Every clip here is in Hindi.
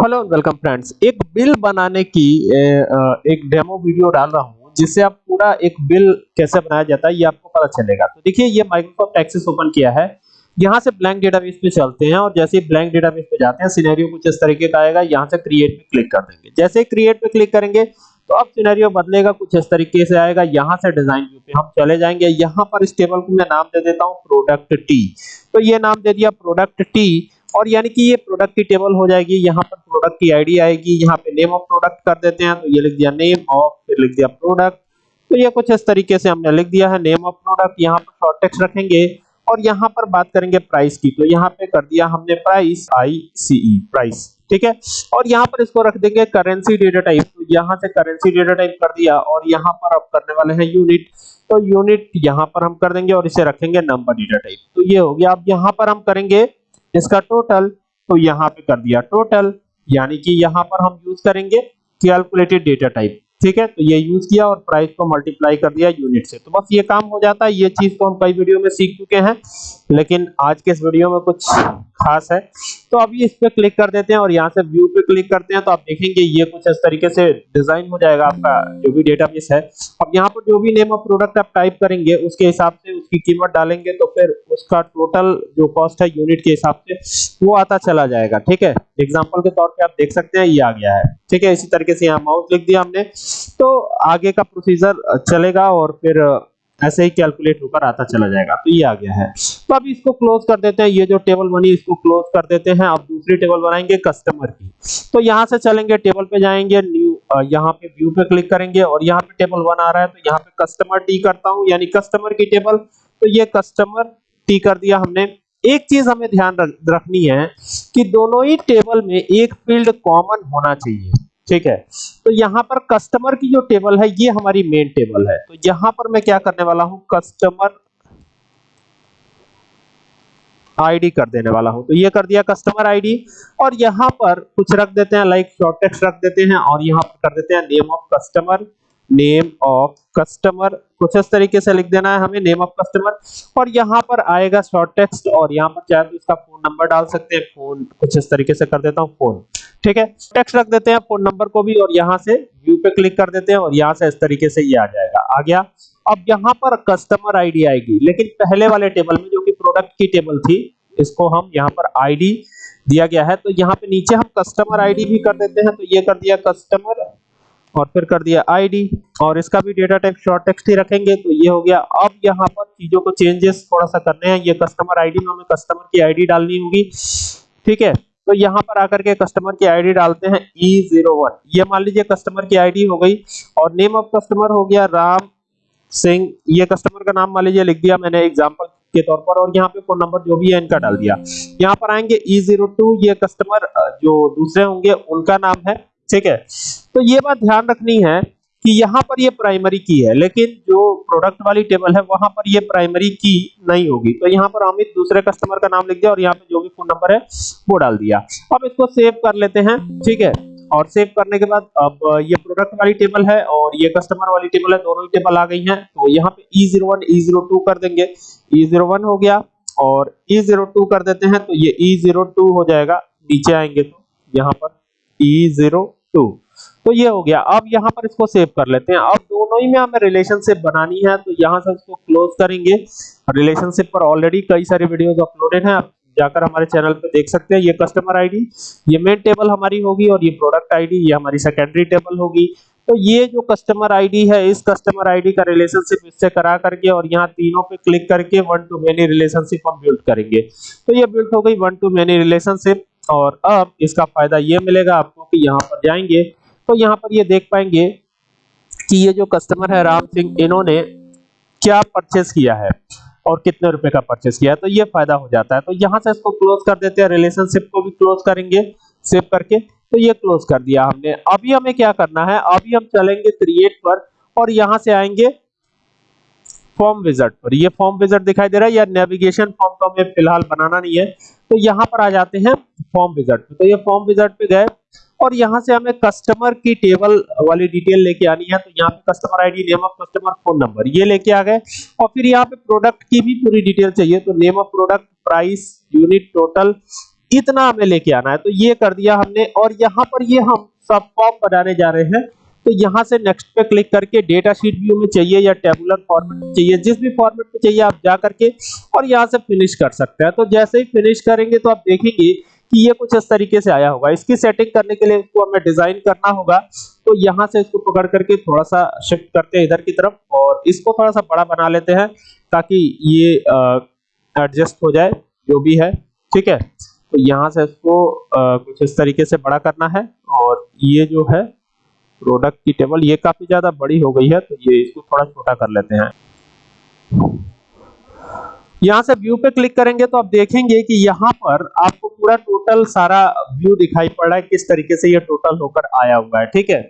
Hello welcome friends. एक बिल बनाने की एक डेमो वीडियो डाल रहा हूँ, जिससे आप पूरा एक बिल कैसे बनाया जाता है, ये आपको पता चलेगा। तो देखिए, ये माइक्रोसॉफ्ट एक्सेस ओपन किया है। यहाँ से ब्लैंक डेटाबेस पे चलते हैं और जैसे ही ब्लैंक डेटाबेस पे जाते हैं सिनेरियो कुछ इस तरीके का आएगा। यहाँ से क्रिएट पे क्लिक कर देंगे। जैसे क्रिएट पे क्लिक करेंगे तो अब सिनेरियो बदलेगा, कुछ इस तरीके से आएगा। यहाँ से डिज़ाइन व्यू पे हम चले जाएँगे। यहाँ पर इस टेबल को मैं नाम दे देता हूँ प्रोडक्ट टी तो ये नाम दे दिया प्रोडक्ट टी और यानी कि ये प्रोडक्ट की टेबल हो जाएगी, यहाँ पर प्रोडक्ट की आईडी आएगी, यहाँ पे नेम ऑफ़ प्रोडक्ट कर देते हैं तो ये लिख दिया नेम ऑफ़ फिर लिख दिया प्रोडक्ट तो ये कुछ इस तरीके से हमने लिख दिया है नेम ऑफ़ प्रोडक्ट यहाँ पर शॉर्ट टेक्स्ट रखेंगे, और यहाँ पर बात करेंगे प्राइस की तो यहाँ पे कर दिया हमने price I C E price ठीक है? और यहाँ पर इसको रख देंगे करेंसी डेटा टाइप तो यहाँ से करेंसी डेटा टाइप कर दिया, और यहाँ पर अब करने वाले हैं यूनिट तो यूनिट यहाँ पर हम कर देंगे, और इसे रखेंगे नंबर डेटा टाइप तो ये हो गया। अब यहाँ पर हम करेंगे इसका टोटल तो यहाँ पे कर दिया टोटल यानी कि यहाँ पर हम यूज़ करेंगे कैलकुलेटेड डेटा टाइप ठीक है? तो ये यूज़ किया और प्राइस को मल्टीप्लाई कर दिया यूनिट से। तो बस ये काम हो जाता है। ये चीज़ तो हम कई वीडियो में सीख चुके हैं, लेकिन आज के इस वीडियो में कुछ खास है। तो अभी इस पे क्लिक कर देते हैं और यहाँ से व्यू पे क्लिक करते हैं। तो आप देखेंगे ये कुछ इस तरीके से डिज़ाइन हो जाएगा आपका, जो भी डेटाबेस है। अब यहाँ पर जो भी नेम ऑफ़ प्रोडक्ट आप टाइप करेंगे, उसके हिसाब से उसकी कीमत डालेंगे तो फिर उसका टोटल जो कॉस्ट है यूनिट के हिसाब से वो आता चला जाएगा। ठीक है? एग्ज़ाम्पल के तौर पर आप देख सकते हैं, ये आ गया है। ठीक है? इसी तरीके से यहाँ माउस लिख दिया हमने। तो आगे का प्रोसीजर चलेगा और फिर ऐसे ही कैलकुलेट होकर आता चला जाएगा। तो ये आ गया है। तो अब इसको क्लोज कर देते हैं। ये जो टेबल बनी, इसको क्लोज कर देते हैं। अब दूसरी टेबल बनाएँगे कस्टमर की। तो यहाँ से चलेंगे टेबल पे जाएँगे न्यू यहाँ पे व्यू पे क्लिक करेंगे और यहाँ पे टेबल वन आ रहा है। तो यहाँ पे कस्टमर टी करता हूँ, यानी कस्टमर की टेबल तो ये कस्टमर टी कर दिया हमने। एक चीज़ हमें ध्यान रखनी है कि दोनों ही टेबल में एक फ़ील्ड कॉमन होना चाहिए। ठीक है? तो यहाँ पर कस्टमर की जो टेबल है, ये हमारी मेन टेबल है। तो यहाँ पर मैं क्या करने वाला हूँ? कस्टमर आईडी कर देने वाला हूँ। तो ये कर दिया कस्टमर आईडी और यहाँ पर कुछ रख देते हैं लाइक शॉर्ट टेक्स्ट रख देते हैं और यहाँ पर कर देते हैं name of customer name of customer कुछ इस तरीके से लिख देना है हमें नेम ऑफ़ कस्टमर और यहाँ पर आएगा शॉर्ट टेक्स्ट और यहाँ पर चाहे तो इसका फ़ोन नंबर डाल सकते हैं फ़ोन कुछ इस तरीके से कर देता हूँ फ़ोन ठीक है? टेक्स्ट रख देते हैं फ़ोन नंबर को भी और यहाँ से व्यू पे क्लिक कर देते हैं और यहाँ से इस तरीके से ये आ जाएगा। आ गया? अब यहाँ पर कस्टमर आईडी आएगी, लेकिन पहले वाले टेबल में जो कि प्रोडक्ट की टेबल थी, इसको हम यहाँ पर आईडी दिया गया है। तो यहाँ पे नीचे हम कस्टमर आईडी भी कर देते हैं तो ये कर दिया कस्टमर और फिर कर दिया आईडी और इसका भी डेटा टाइप शॉर्ट टेक्स्ट ही रखेंगे। तो ये हो गया। अब यहाँ पर चीज़ों को चेंजेस थोड़ा सा करने हैं। ये कस्टमर आईडी में हमें कस्टमर की आईडी डालनी होगी। ठीक है? तो यहाँ पर आकर के कस्टमर की आईडी डालते हैं ई ज़ीरो वन ये मान लीजिए कस्टमर की आईडी हो गई और नेम ऑफ़ कस्टमर हो गया राम सिंह। ये कस्टमर का नाम मान लीजिए लिख दिया मैंने एग्ज़ाम्पल के तौर पर और यहाँ पे फ़ोन नंबर जो भी है इनका डाल दिया। यहाँ पर आएँगे ई ज़ीरो टू ये कस्टमर जो दूसरे होंगे, उनका नाम है ठीक है? तो ये बात ध्यान रखनी है कि यहाँ पर ये प्राइमरी की है, लेकिन जो प्रोडक्ट वाली टेबल है, वहाँ पर ये प्राइमरी की नहीं होगी। तो यहाँ पर अमित दूसरे कस्टमर का नाम लिख दिया और यहाँ पे जो भी फ़ोन नंबर है, वो डाल दिया। अब इसको सेव कर लेते हैं, ठीक है? और सेव करने के बाद अब ये प्रोडक्ट वाली टेबल है और ये कस्टमर वाली टेबल है, दोनों ही टेबल आ गई हैं। तो यहाँ पे E zero one E zero two कर देंगे। ई ज़ीरो वन हो गया और ई ज़ीरो टू कर देते हैं तो ये ई ज़ीरो टू हो जाएगा। नीचे आएँगे तो यहाँ पर ई ज़ीरो टू तो ये हो गया। अब यहाँ पर इसको सेव कर लेते हैं। अब दोनों ही में हमें रिलेशनशिप बनानी है तो यहाँ से इसको क्लोज करेंगे। रिलेशनशिप पर ऑलरेडी कई सारे वीडियोस अपलोडेड हैं। आप जाकर हमारे चैनल पे देख सकते हैं। ये कस्टमर आईडी ये मेन टेबल हमारी होगी और ये प्रोडक्ट आईडी ये हमारी सेकेंडरी टेबल होगी। तो ये जो कस्टमर आईडी है, इस कस्टमर आईडी का रिलेशनशिप इससे करा करके और यहाँ तीनों पे क्लिक करके वन टू मेनी रिलेशनशिप हम बिल्ड करेंगे। तो ये बिल्ड हो गई वन टू मेनी रिलेशनशिप और अब इसका फ़ायदा ये मिलेगा आपको कि यहाँ पर जाएँगे। तो यहाँ पर ये देख पाएँगे कि ये जो कस्टमर है राम सिंह, इन्होंने क्या परचेस किया है और कितने रुपए का परचेस किया है। तो ये फ़ायदा हो जाता है। तो यहाँ से इसको क्लोज कर देते हैं। रिलेशनशिप को भी क्लोज करेंगे। सेव करके तो ये क्लोज कर दिया हमने। अभी हमें क्या करना है? अभी हम चलेंगे क्रिएट पर और यहाँ से आएँगे फॉर्म विजट पर। ये फॉर्म विजट दिखाई दे रहा है। या नेविगेशन फॉर्म तो हमें फ़िलहाल बनाना नहीं है। तो यहाँ पर आ जाते हैं फॉर्म विजट पे। तो ये फॉर्म विजट पे गए और यहाँ से हमें कस्टमर की टेबल वाली डिटेल लेके आनी है। तो यहाँ पे customer ID name of customer phone number ये लेके आ गए। और फिर यहाँ पे प्रोडक्ट की भी पूरी डिटेल चाहिए। तो name of product price unit total इतना हमें लेके आना है। तो ये कर दिया हमने और यहाँ पर ये हम सब फॉर्म बनाने जा रहे हैं। तो यहाँ से नेक्स्ट पे क्लिक करके डेटा शीट व्यू में चाहिए या टेबुलर फॉर्मेट में चाहिए जिस भी फॉर्मेट में चाहिए आप जा करके और यहाँ से फिनिश कर सकते हैं। तो जैसे ही फिनिश करेंगे तो आप देखेंगे कि ये कुछ इस तरीके से आया होगा। इसकी सेटिंग करने के लिए इसको हमें डिज़ाइन करना होगा। तो यहाँ से इसको पकड़ करके थोड़ा सा शिफ्ट करते हैं इधर की तरफ़ और इसको थोड़ा सा बड़ा बना लेते हैं ताकि ये एडजस्ट हो जाए जो भी है। ठीक है? तो यहाँ से इसको आ, कुछ इस तरीके से बड़ा करना है और ये जो है प्रोडक्ट की टेबल ये काफ़ी ज़्यादा बड़ी हो गई है तो ये इसको थोड़ा छोटा कर लेते हैं। यहाँ से व्यू पे क्लिक करेंगे तो आप देखेंगे कि यहाँ पर आपको पूरा टोटल सारा व्यू दिखाई पड़ रहा है, किस तरीके से ये टोटल होकर आया हुआ है, ठीक है?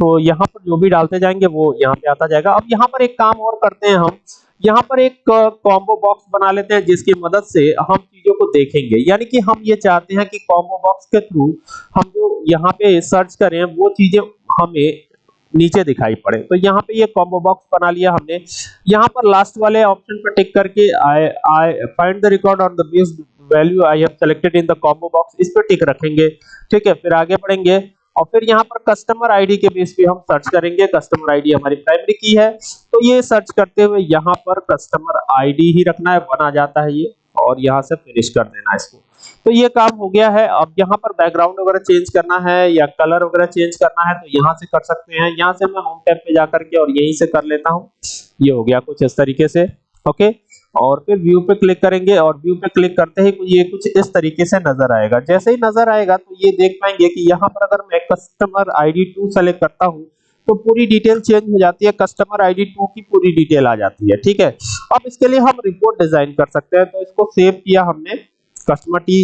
तो यहाँ पर जो भी डालते जाएँगे वो यहाँ पे आता जाएगा। अब यहाँ पर एक काम और करते हैं हम। यहाँ पर एक कॉम्बो बॉक्स बना लेते हैं, जिसकी मदद से हम चीज़ों को देखेंगे। यानी कि हम ये चाहते हैं कि कॉम्बो बॉक्स के थ्रू हम जो यहाँ पे सर्च करें, वो चीज़ें हमें नीचे दिखाई पड़े। तो यहाँ पे ये कॉम्बो बॉक्स बना लिया हमने। यहाँ पर लास्ट वाले ऑप्शन पर टिक करके I I find the record on the based value I have selected in the combo box इस पर टिक रखेंगे। ठीक है, फिर आगे बढ़ेंगे। और फिर यहाँ पर कस्टमर आईडी के बेस पे हम सर्च करेंगे। कस्टमर आईडी हमारी प्राइमरी की है। तो ये सर्च करते हुए यहाँ पर कस्टमर आईडी ही रखना है। बना जाता है ये। और यहाँ से फिनिश कर देना इसको। तो ये काम हो गया है। अब यहाँ पर बैकग्राउंड वगैरह चेंज करना है या कलर वगैरह चेंज करना है तो यहाँ से कर सकते हैं। यहाँ से मैं होम टैब पे जाकर के और यहीं से कर लेता हूँ। ये हो गया कुछ इस तरीके से ओके और फिर व्यू पे क्लिक करेंगे और व्यू पे क्लिक करते ही ये कुछ इस तरीके से नज़र आएगा। जैसे ही नज़र आएगा तो ये देख पाएँगे कि यहाँ पर अगर मैं कस्टमर आईडी टू सेलेक्ट करता हूँ तो पूरी डिटेल चेंज हो जाती है। कस्टमर आईडी टू की पूरी डिटेल आ जाती है, ठीक है? अब इसके लिए हम रिपोर्ट डिज़ाइन कर सकते हैं। तो इसको सेव किया हमने। कस्टमर टी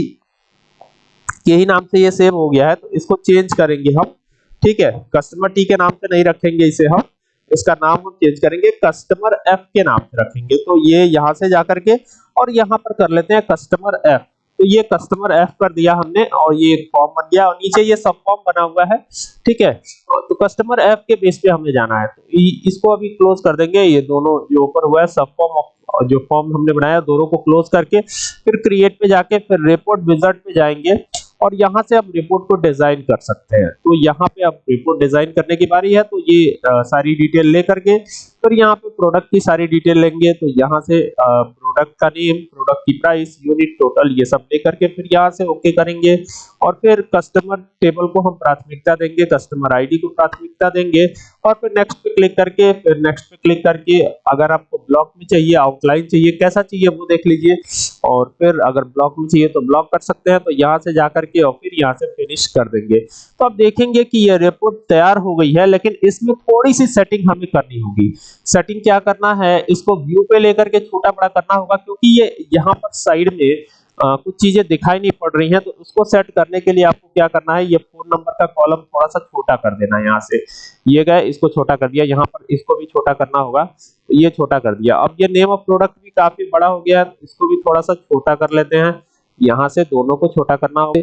के ही नाम से ये सेव हो गया है तो इसको चेंज करेंगे हम, ठीक है? कस्टमर टी के नाम से नहीं रखेंगे इसे हम, इसका नाम हम चेंज करेंगे कस्टमर एफ़ के नाम से रखेंगे। तो ये यहाँ से जाकर के, और यहाँ पर कर लेते हैं कस्टमर एफ़ तो ये कस्टमर एफ़ कर दिया हमने और ये फॉर्म बन गया और नीचे ये सब फॉर्म बना हुआ है ठीक है? तो कस्टमर एफ़ के बेस पे हमें जाना है। तो इसको अभी क्लोज कर देंगे। ये दोनों जो ऊपर हुआ है सब फॉर्म जो फॉर्म हमने बनाया दोनों को क्लोज करके फिर क्रिएट पे जाके फिर रिपोर्ट विजर्ट पे जाएँगे और यहाँ से हम रिपोर्ट को डिज़ाइन कर सकते हैं। तो यहाँ पे अब रिपोर्ट डिज़ाइन करने की बारी है। तो ये आ, सारी डिटेल लेकर के फिर यहाँ पे प्रोडक्ट की सारी डिटेल लेंगे तो यहाँ से प्रोडक्ट का नेम प्रोडक्ट की प्राइस यूनिट टोटल ये सब लेकर के फिर यहाँ से ओके करेंगे। और फिर कस्टमर टेबल को हम प्राथमिकता देंगे कस्टमर आईडी को प्राथमिकता देंगे। और फिर नेक्स्ट पे क्लिक करके, फिर नेक्स्ट पे क्लिक करके अगर आपको ब्लॉक में चाहिए आउटलाइन चाहिए, कैसा चाहिए वो देख लीजिए। और फिर अगर ब्लॉक में चाहिए तो ब्लॉक कर सकते हैं तो यहाँ से जाकर के और फिर यहाँ से फिनिश कर देंगे। तो आप देखेंगे कि ये रिपोर्ट तैयार हो गई है, लेकिन इसमें थोड़ी सी सेटिंग हमें करनी होगी। सेटिंग क्या करना है? इसको व्यू पे लेकर के छोटा बड़ा करना होगा क्योंकि ये यहाँ पर साइड में आ, कुछ चीज़ें दिखाई नहीं पड़ रही हैं तो उसको सेट करने के लिए आपको क्या करना है? ये फ़ोन नंबर का कॉलम थोड़ा सा छोटा कर देना है यहाँ से। ये गए इसको छोटा कर दिया यहाँ पर इसको भी छोटा करना होगा ये छोटा कर दिया। अब ये नेम ऑफ़ प्रोडक्ट भी काफ़ी बड़ा हो गया इसको भी थोड़ा सा छोटा कर लेते हैं। यहाँ से दोनों को छोटा करना होगा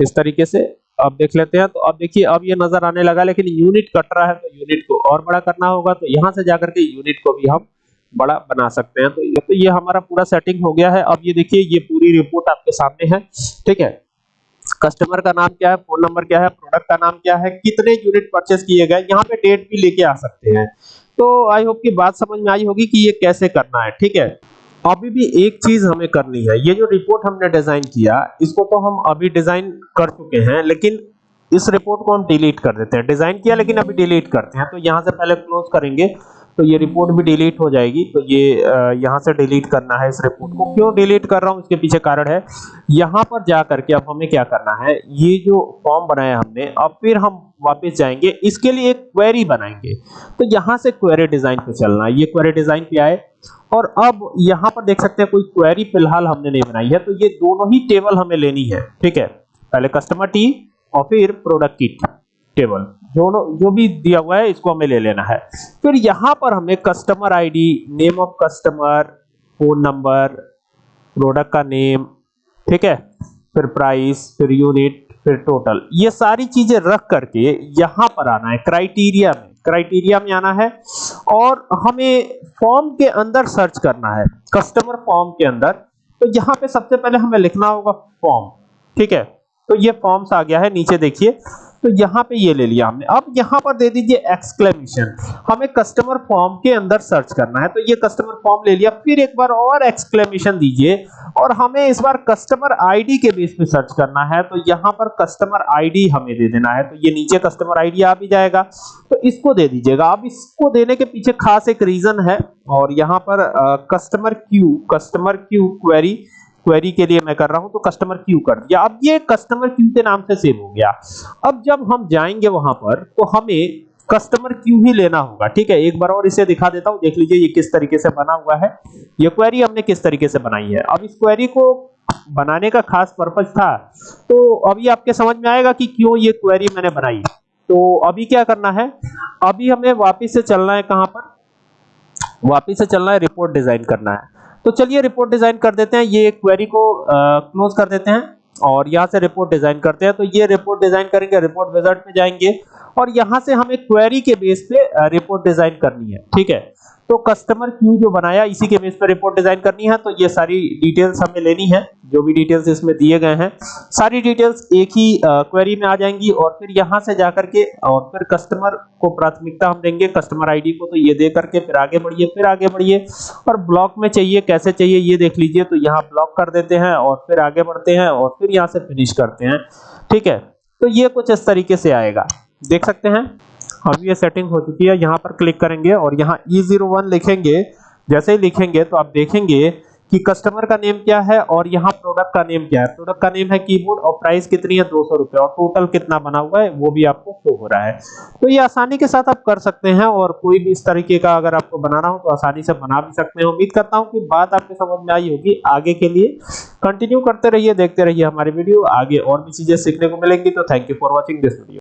इस तरीके से। अब देख लेते हैं तो अब देखिए, अब ये नज़र आने लगा, लेकिन यूनिट कट रहा है तो यूनिट को और बड़ा करना होगा तो यहाँ से जाकर के यूनिट को भी हम बड़ा बना सकते हैं। तो ये तो ये हमारा पूरा सेटिंग हो गया है। अब ये देखिए, ये पूरी रिपोर्ट आपके सामने है, ठीक है? कस्टमर का नाम क्या है फ़ोन नंबर क्या है प्रोडक्ट का नाम क्या है, कितने यूनिट परचेस किए गए, यहाँ पे डेट भी लेके आ सकते हैं। तो आई होप की बात समझ में आई होगी कि ये कैसे करना है, ठीक है? अभी भी एक चीज़ हमें करनी है। ये जो रिपोर्ट हमने डिज़ाइन किया, इसको तो हम अभी डिज़ाइन कर चुके हैं, लेकिन इस रिपोर्ट को हम डिलीट कर देते हैं। डिज़ाइन किया, लेकिन अभी डिलीट करते हैं। तो यहाँ से पहले क्लोज करेंगे तो ये रिपोर्ट भी डिलीट हो जाएगी। तो ये यहाँ से डिलीट करना है इस रिपोर्ट को। क्यों डिलीट कर रहा हूँ? इसके पीछे कारण है। यहाँ पर जा करके अब हमें क्या करना है? ये जो फॉर्म बनाया हमने, अब फिर हम वापस जाएँगे। इसके लिए एक क्वेरी बनाएँगे। तो यहाँ से क्वेरी डिज़ाइन पे चलना है। ये क्वेरी डिज़ाइन पे आए और अब यहाँ पर देख सकते हैं कोई क्वेरी फ़िलहाल हमने नहीं बनाई है तो ये दोनों ही टेबल हमें लेनी है, ठीक है? पहले कस्टमर टी और फिर प्रोडक्ट की टेबल दोनों, जो भी दिया हुआ है, इसको हमें ले लेना है। फिर यहाँ पर हमें customer ID name of customer phone number product का नेम ठीक है? फिर प्राइस फिर यूनिट फिर टोटल ये सारी चीज़ें रख करके यहाँ पर आना है क्राइटेरिया में। क्राइटेरिया में आना है और हमें फॉर्म के अंदर सर्च करना है कस्टमर फॉर्म के अंदर। तो यहाँ पे सबसे पहले हमें लिखना होगा फॉर्म ठीक है? तो ये फॉर्म्स आ गया है, नीचे देखिए। तो यहाँ पे ये ले लिया हमने। अब यहाँ पर दे दीजिए एक्सक्लेमेशन हमें कस्टमर फॉर्म के अंदर सर्च करना है। तो ये कस्टमर फॉर्म ले लिया। फिर एक बार और एक्सक्लेमेशन दीजिए। और हमें इस बार कस्टमर आईडी के बेस पे सर्च करना है। तो यहाँ पर कस्टमर आईडी हमें दे देना है। तो ये नीचे कस्टमर आईडी आ भी जाएगा। तो इसको दे दीजिएगा। अब इसको देने के पीछे खास एक रीजन है। और यहाँ पर customer q customer q query query के लिए मैं कर रहा हूँ तो कस्टमर क्यू कर दिया। अब ये कस्टमर क्यू के नाम से सेव हो गया। अब जब हम जाएँगे वहाँ पर तो हमें कस्टमर क्यू ही लेना होगा, ठीक है? एक बार और इसे दिखा देता हूँ, देख लीजिए ये किस तरीके से बना हुआ है। ये क्वेरी हमने किस तरीके से बनाई है। अब इस क्वेरी को बनाने का खास पर्पज था तो अभी आपके समझ में आएगा कि क्यों ये क्वेरी मैंने बनाई। तो अभी क्या करना है? अभी हमें वापिस से चलना है कहाँ पर? वापिस से चलना है रिपोर्ट डिज़ाइन करना है। तो चलिए रिपोर्ट डिज़ाइन कर देते हैं। ये क्वेरी को क्लोज कर देते हैं और यहाँ से रिपोर्ट डिज़ाइन करते हैं। तो ये रिपोर्ट डिज़ाइन करेंगे रिपोर्ट विजार्ड में जाएँगे और यहाँ से हमें क्वेरी के बेस पे रिपोर्ट डिज़ाइन करनी है। ठीक है? तो कस्टमर क्यू जो बनाया? इसी के बेस पर रिपोर्ट डिज़ाइन करनी है तो ये सारी डिटेल्स हमें लेनी है, जो भी डिटेल्स इसमें दिए गए हैं। सारी डिटेल्स एक ही क्वेरी में आ जाएँगी और फिर यहाँ से जाकर के, और फिर कस्टमर को प्राथमिकता हम देंगे कस्टमर आईडी को तो ये दे करके फिर आगे बढ़िए, फिर आगे बढ़िए। और ब्लॉक में चाहिए, कैसे चाहिए, ये देख लीजिए तो यहाँ ब्लॉक कर देते हैं और फिर आगे बढ़ते हैं और फिर यहाँ से फिनिश करते हैं। ठीक है तो ये कुछ इस तरीके से आएगा। देख सकते हैं? अभी ये सेटिंग हो चुकी है, यहाँ पर क्लिक करेंगे और यहाँ E01 लिखेंगे। जैसे ही लिखेंगे तो आप देखेंगे कि कस्टमर का नेम क्या है और यहाँ प्रोडक्ट का नेम क्या है। प्रोडक्ट का नेम है कीबोर्ड और प्राइस कितनी है? दो सौ रुपए और टोटल कितना बना हुआ है, वो भी आपको शो हो रहा है। तो ये आसानी के साथ आप कर सकते हैं और कोई भी इस तरीके का अगर आपको बनाना हो तो आसानी से बना भी सकते हैं। उम्मीद करता हूँ कि बात आपके समझ में आई होगी। आगे के लिए कंटिन्यू करते रहिए, देखते रहिए हमारी वीडियो आगे और भी चीज़ें सीखने को मिलेंगी तो thank you for watching this video